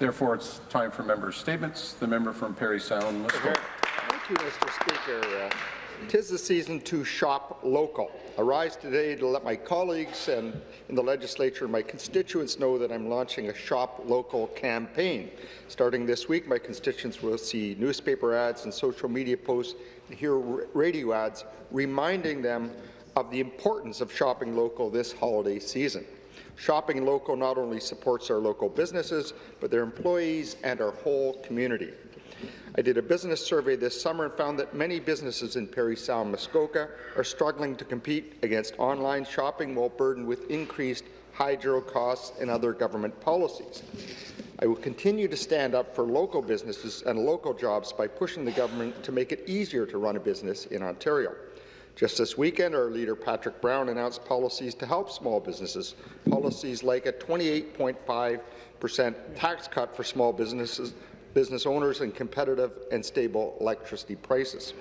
Therefore, it's time for member statements. The member from Parry Sound, Muskoka. Thank you, Mr. Speaker. Uh, Tis the season to shop local. I rise today to let my colleagues and in the legislature and my constituents know that I'm launching a Shop Local campaign. Starting this week, my constituents will see newspaper ads and social media posts and hear radio ads reminding them of the importance of shopping local this holiday season. Shopping local not only supports our local businesses, but their employees and our whole community. I did a business survey this summer and found that many businesses in Parry Sound, Muskoka are struggling to compete against online shopping while burdened with increased hydro costs and other government policies. I will continue to stand up for local businesses and local jobs by pushing the government to make it easier to run a business in Ontario. Just this weekend, our leader Patrick Brown announced policies to help small businesses, policies like a 28.5 percent tax cut for small businesses business owners and competitive and stable electricity prices.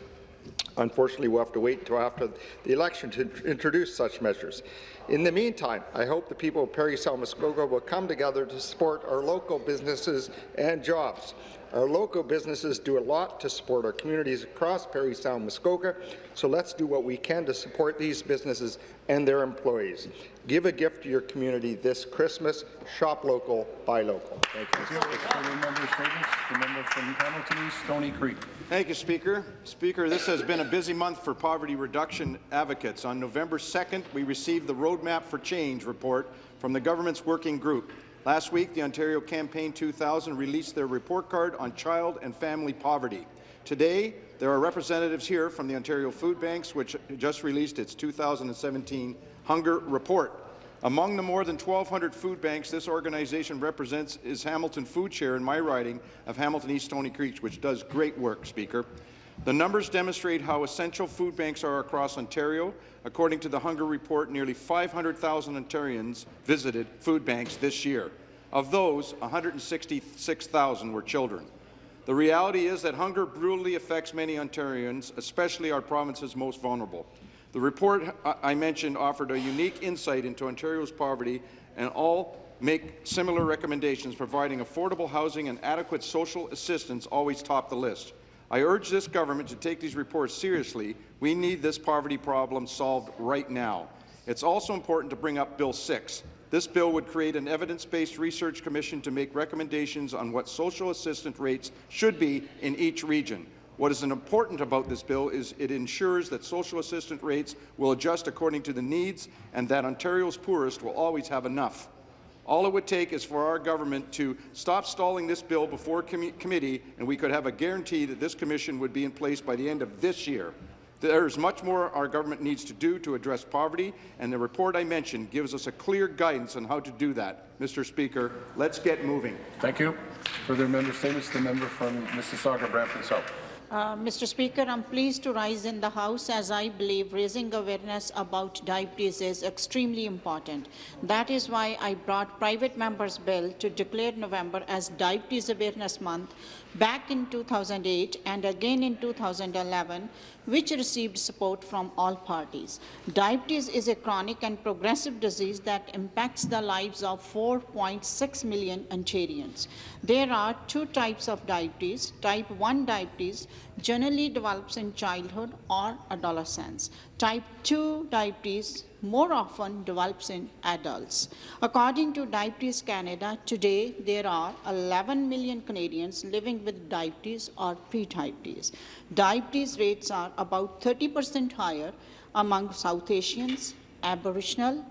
Unfortunately, we'll have to wait until after the election to introduce such measures. In the meantime, I hope the people of Parry Sound Muskoka will come together to support our local businesses and jobs. Our local businesses do a lot to support our communities across Parry Sound Muskoka, so let's do what we can to support these businesses and their employees. Give a gift to your community this Christmas. Shop local, buy local. Thank you. Thank you. member statements. The member from Hamilton East, Stoney Creek. Thank you, Speaker. Speaker, this has been a busy month for poverty reduction advocates. On November 2nd, we received the Roadmap for Change report from the government's working group. Last week, the Ontario Campaign 2000 released their report card on child and family poverty. Today, there are representatives here from the Ontario Food Banks, which just released its 2017 Hunger Report. Among the more than 1,200 food banks this organization represents is Hamilton Food Share in my riding of Hamilton East Stoney Creek, which does great work, Speaker. The numbers demonstrate how essential food banks are across Ontario. According to the Hunger Report, nearly 500,000 Ontarians visited food banks this year. Of those, 166,000 were children. The reality is that hunger brutally affects many Ontarians, especially our province's most vulnerable. The report I mentioned offered a unique insight into Ontario's poverty and all make similar recommendations, providing affordable housing and adequate social assistance always top the list. I urge this government to take these reports seriously. We need this poverty problem solved right now. It's also important to bring up Bill 6. This bill would create an evidence-based research commission to make recommendations on what social assistance rates should be in each region. What is important about this bill is it ensures that social assistance rates will adjust according to the needs and that Ontario's poorest will always have enough. All it would take is for our government to stop stalling this bill before com committee, and we could have a guarantee that this commission would be in place by the end of this year. There is much more our government needs to do to address poverty, and the report I mentioned gives us a clear guidance on how to do that. Mr. Speaker, let's get moving. Thank you. Further member statements. The member from Mississauga, Brampton South. Uh, Mr. Speaker, I'm pleased to rise in the House as I believe raising awareness about diabetes is extremely important. That is why I brought private members' bill to declare November as Diabetes Awareness Month back in 2008 and again in 2011, which received support from all parties. Diabetes is a chronic and progressive disease that impacts the lives of 4.6 million Ontarians. There are two types of diabetes. Type 1 diabetes generally develops in childhood or adolescence. Type 2 diabetes more often develops in adults. According to Diabetes Canada, today there are 11 million Canadians living with diabetes or pre-diabetes. Diabetes rates are about 30% higher among South Asians, Aboriginal,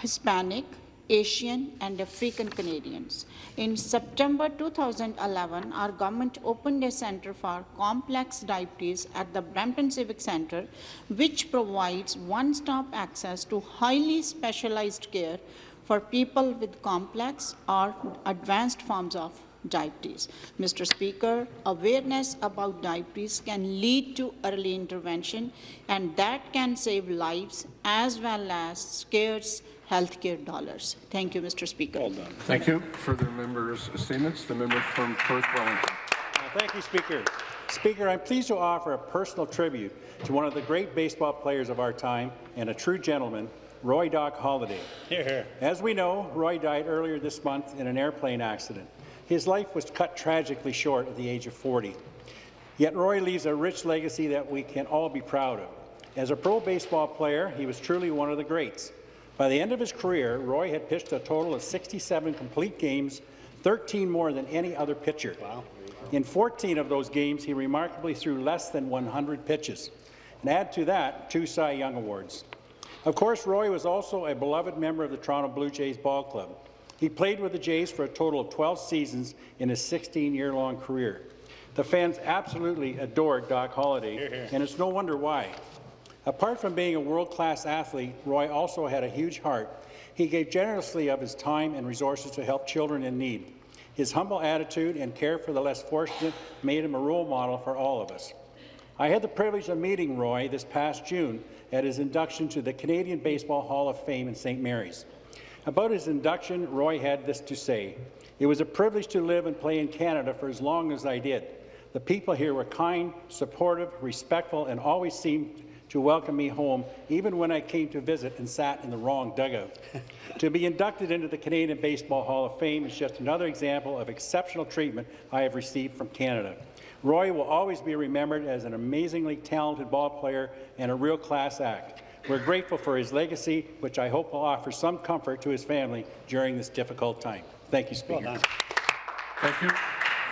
Hispanic, Asian and African Canadians. In September 2011, our government opened a Centre for Complex Diabetes at the Brampton Civic Centre, which provides one-stop access to highly specialized care for people with complex or advanced forms of diabetes. Mr. Speaker, awareness about diabetes can lead to early intervention, and that can save lives as well as scarce healthcare dollars. Thank you, Mr. Speaker. Well done. Thank you. Further members' statements. The member from Perth Wellington. Uh, thank you, Speaker. Speaker, I'm pleased to offer a personal tribute to one of the great baseball players of our time and a true gentleman, Roy Doc Halladay. Here, here. As we know, Roy died earlier this month in an airplane accident. His life was cut tragically short at the age of 40. Yet Roy leaves a rich legacy that we can all be proud of. As a pro baseball player, he was truly one of the greats. By the end of his career, Roy had pitched a total of 67 complete games, 13 more than any other pitcher. Wow. In 14 of those games, he remarkably threw less than 100 pitches. And add to that, two Cy Young Awards. Of course, Roy was also a beloved member of the Toronto Blue Jays ball club. He played with the Jays for a total of 12 seasons in his 16-year-long career. The fans absolutely adored Doc Halladay, and it's no wonder why. Apart from being a world-class athlete, Roy also had a huge heart. He gave generously of his time and resources to help children in need. His humble attitude and care for the less fortunate made him a role model for all of us. I had the privilege of meeting Roy this past June at his induction to the Canadian Baseball Hall of Fame in St. Mary's. About his induction, Roy had this to say. It was a privilege to live and play in Canada for as long as I did. The people here were kind, supportive, respectful, and always seemed to welcome me home, even when I came to visit and sat in the wrong dugout. to be inducted into the Canadian Baseball Hall of Fame is just another example of exceptional treatment I have received from Canada. Roy will always be remembered as an amazingly talented ball player and a real class act. We're grateful for his legacy, which I hope will offer some comfort to his family during this difficult time. Thank you, Speaker. Thank you.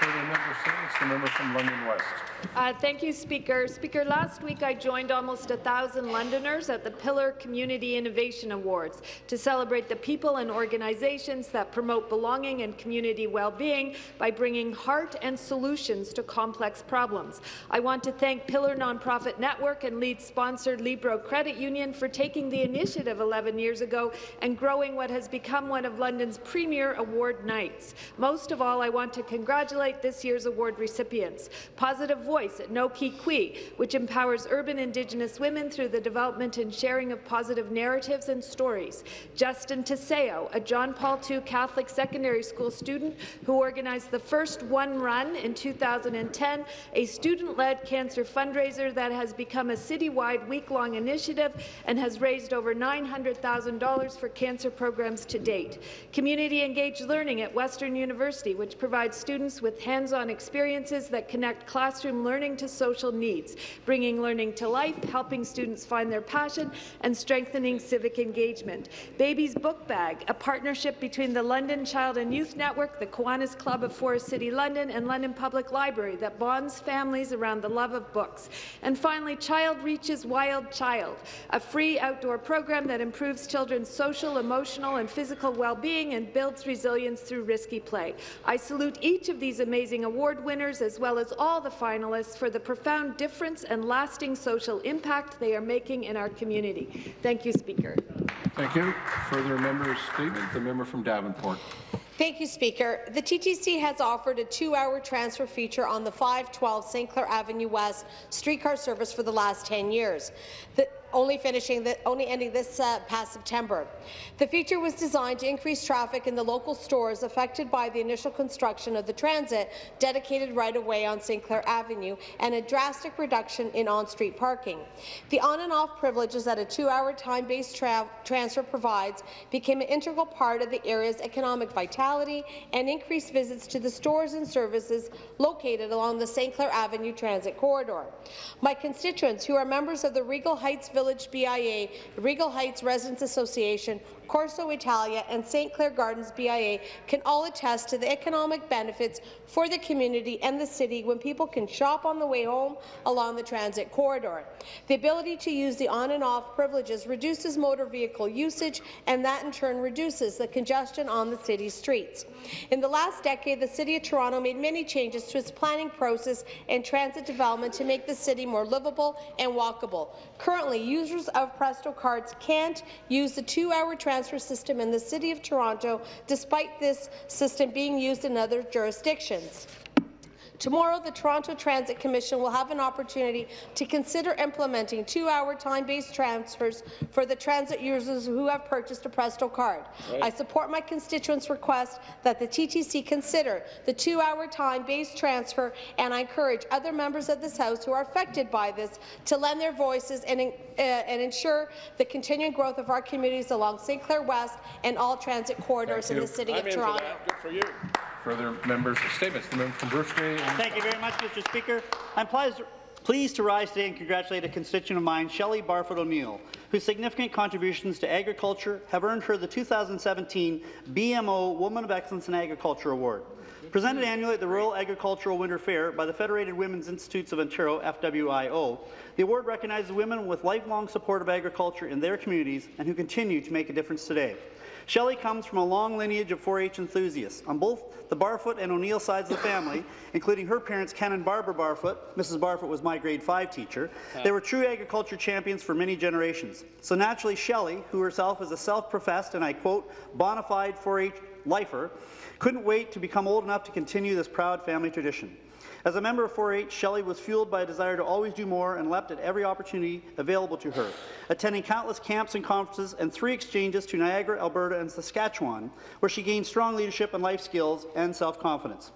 Further member statements, the member from London West. Uh, thank you, Speaker. Speaker, last week I joined almost a thousand Londoners at the Pillar Community Innovation Awards to celebrate the people and organizations that promote belonging and community well-being by bringing heart and solutions to complex problems. I want to thank Pillar Nonprofit Network and lead sponsor Libro Credit Union for taking the initiative 11 years ago and growing what has become one of London's premier award nights. Most of all, I want to congratulate this year's award recipients. Positive Voice at Nokee Kwe, which empowers urban Indigenous women through the development and sharing of positive narratives and stories. Justin Teseo, a John Paul II Catholic secondary school student who organized the first One Run in 2010, a student-led cancer fundraiser that has become a citywide week-long initiative and has raised over $900,000 for cancer programs to date. Community-engaged learning at Western University, which provides students with hands-on experiences that connect classroom learning to social needs, bringing learning to life, helping students find their passion, and strengthening civic engagement. Baby's Book Bag, a partnership between the London Child and Youth Network, the Kiwanis Club of Forest City London, and London Public Library that bonds families around the love of books. And finally, Child Reaches Wild Child, a free outdoor program that improves children's social, emotional, and physical well-being and builds resilience through risky play. I salute each of these amazing award winners, as well as all the finalists, for the profound difference and lasting social impact they are making in our community. Thank you, Speaker. Thank you. Further member statement, the member from Davenport. Thank you, Speaker. The TTC has offered a two-hour transfer feature on the 512 St. Clair Avenue West streetcar service for the last 10 years. The only finishing the, only ending this uh, past September. The feature was designed to increase traffic in the local stores affected by the initial construction of the transit dedicated right away on St. Clair Avenue and a drastic reduction in on-street parking. The on and off privileges that a two-hour time-based tra transfer provides became an integral part of the area's economic vitality and increased visits to the stores and services located along the St. Clair Avenue transit corridor. My constituents, who are members of the Regal Heights Village Village BIA, Regal Heights Residents Association, Corso Italia, and St. Clair Gardens BIA can all attest to the economic benefits for the community and the city when people can shop on the way home along the transit corridor. The ability to use the on and off privileges reduces motor vehicle usage, and that in turn reduces the congestion on the city's streets. In the last decade, the City of Toronto made many changes to its planning process and transit development to make the city more livable and walkable. Currently, users of Presto cards can't use the two-hour transfer system in the City of Toronto, despite this system being used in other jurisdictions. Tomorrow, the Toronto Transit Commission will have an opportunity to consider implementing two-hour time-based transfers for the transit users who have purchased a Presto card. Right. I support my constituents' request that the TTC consider the two-hour time-based transfer, and I encourage other members of this House who are affected by this to lend their voices and, uh, and ensure the continuing growth of our communities along St. Clair West and all transit corridors in the City I'm of Toronto. Further members' statements. The member from Bruce Grey Thank you very much, Mr. Speaker. I'm pleased pleased to rise today and congratulate a constituent of mine, Shelley Barfoot O'Neill, whose significant contributions to agriculture have earned her the 2017 BMO Woman of Excellence in Agriculture Award. Presented annually at the Rural Agricultural Winter Fair by the Federated Women's Institutes of Ontario, FWIO, the award recognizes women with lifelong support of agriculture in their communities and who continue to make a difference today. Shelley comes from a long lineage of 4-H enthusiasts on both the Barfoot and O'Neill sides of the family, including her parents Ken and Barbara Barfoot. Mrs. Barfoot was my grade 5 teacher. They were true agriculture champions for many generations. So naturally, Shelley, who herself is a self-professed, and I quote, bona fide 4-H lifer, couldn't wait to become old enough to continue this proud family tradition. As a member of 4-H, Shelley was fueled by a desire to always do more and leapt at every opportunity available to her, attending countless camps and conferences and three exchanges to Niagara, Alberta, and Saskatchewan, where she gained strong leadership and life skills and self-confidence.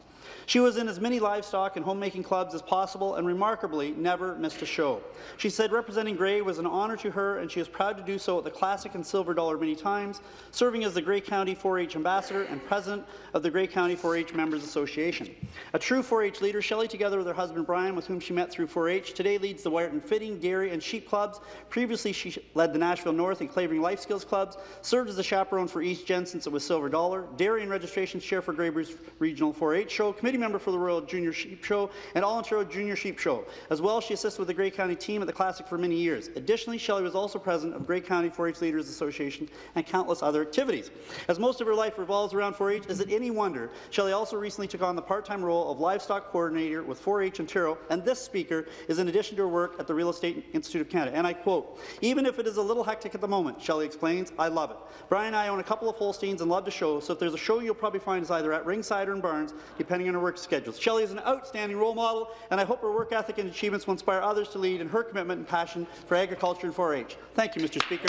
She was in as many livestock and homemaking clubs as possible and remarkably never missed a show. She said representing Grey was an honour to her and she is proud to do so at the Classic and Silver Dollar many times, serving as the Grey County 4-H Ambassador and President of the Grey County 4-H Members Association. A true 4-H leader, Shelley, together with her husband Brian, with whom she met through 4-H, today leads the Wiarton Fitting, Dairy and Sheep Clubs. Previously, she led the Nashville North and Clavering Life Skills Clubs, served as a chaperone for East Gen since it was Silver Dollar, Dairy and Registration Chair for Grey Regional 4-H Show, Committee member for the Royal Junior Sheep Show, and All Ontario Junior Sheep Show. As well, she assisted with the Grey County team at the Classic for many years. Additionally, Shelley was also president of Grey County 4-H Leaders Association and countless other activities. As most of her life revolves around 4-H, is it any wonder Shelley also recently took on the part-time role of livestock coordinator with 4-H Ontario, and this speaker is in addition to her work at the Real Estate Institute of Canada. And I quote, even if it is a little hectic at the moment, Shelley explains, I love it. Brian and I own a couple of Holsteins and love to show, so if there's a show you'll probably find is either at Ringside or in barns, depending on her work schedules. Shelley is an outstanding role model, and I hope her work ethic and achievements will inspire others to lead in her commitment and passion for agriculture and 4-H. Thank you, Mr. Speaker.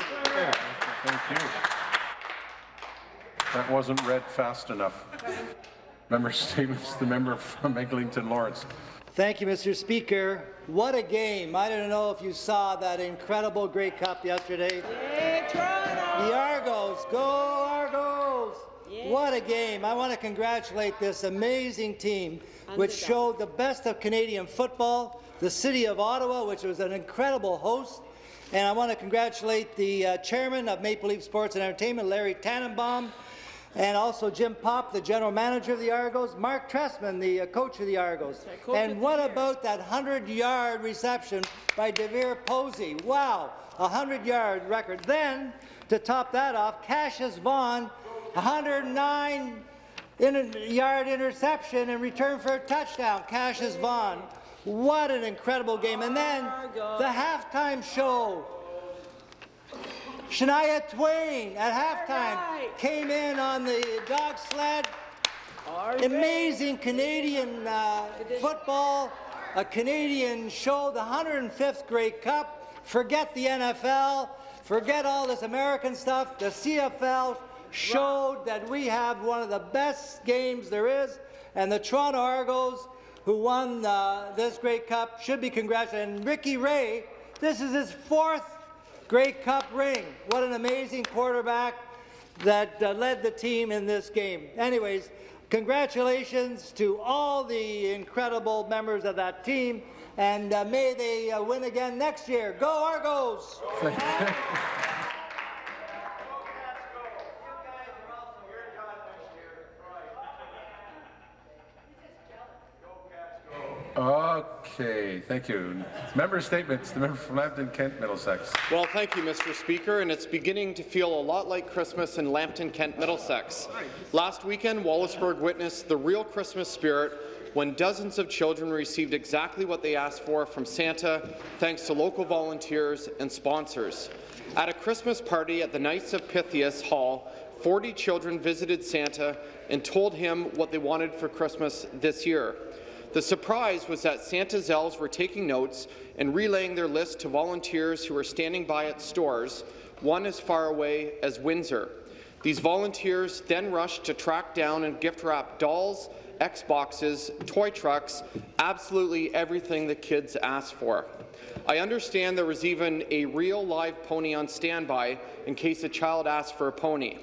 Thank you. That wasn't read fast enough. Member statements. The member from Eglinton Lawrence. Thank you, Mr. Speaker. What a game. I don't know if you saw that incredible Grey Cup yesterday. The Argos, go Argos! What a game. I want to congratulate this amazing team, which showed the best of Canadian football, the City of Ottawa, which was an incredible host, and I want to congratulate the uh, chairman of Maple Leaf Sports and Entertainment, Larry Tannenbaum, and also Jim Popp, the general manager of the Argos, Marc Trestman, the uh, coach of the Argos. And what about that 100-yard reception by DeVier Posey? Wow, a 100-yard record. Then, to top that off, Cassius Vaughn, 109-yard interception in return for a touchdown. Cassius Vaughn. What an incredible game. And then the halftime show. Shania Twain at halftime came in on the dog sled. Amazing Canadian uh, football, a Canadian show, the 105th Grey Cup. Forget the NFL, forget all this American stuff. The CFL showed that we have one of the best games there is, and the Toronto Argos, who won uh, this Grey Cup, should be congratulated. And Ricky Ray, this is his fourth Grey Cup ring. What an amazing quarterback that uh, led the team in this game. Anyways, congratulations to all the incredible members of that team, and uh, may they uh, win again next year. Go Argos! Okay, thank you. Member statements. The member from Lambton, Kent, Middlesex. Well, thank you, Mr. Speaker, and it's beginning to feel a lot like Christmas in Lambton, Kent, Middlesex. Last weekend, Wallaceburg witnessed the real Christmas spirit when dozens of children received exactly what they asked for from Santa, thanks to local volunteers and sponsors. At a Christmas party at the Knights of Pythias Hall, 40 children visited Santa and told him what they wanted for Christmas this year. The surprise was that Santa's elves were taking notes and relaying their list to volunteers who were standing by at stores, one as far away as Windsor. These volunteers then rushed to track down and gift wrap dolls, Xboxes, toy trucks, absolutely everything the kids asked for. I understand there was even a real live pony on standby in case a child asked for a pony.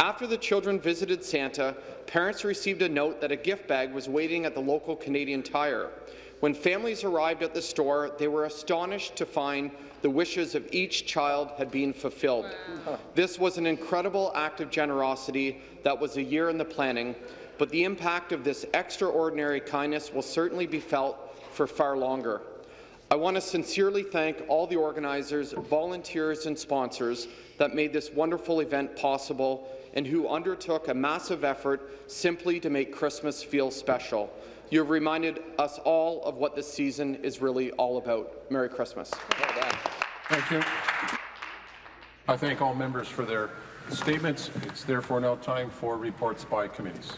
After the children visited Santa, parents received a note that a gift bag was waiting at the local Canadian Tire. When families arrived at the store, they were astonished to find the wishes of each child had been fulfilled. This was an incredible act of generosity that was a year in the planning, but the impact of this extraordinary kindness will certainly be felt for far longer. I want to sincerely thank all the organizers, volunteers and sponsors that made this wonderful event possible and who undertook a massive effort simply to make Christmas feel special. You have reminded us all of what this season is really all about. Merry Christmas. Thank you. I thank all members for their statements. It's therefore now time for reports by committees.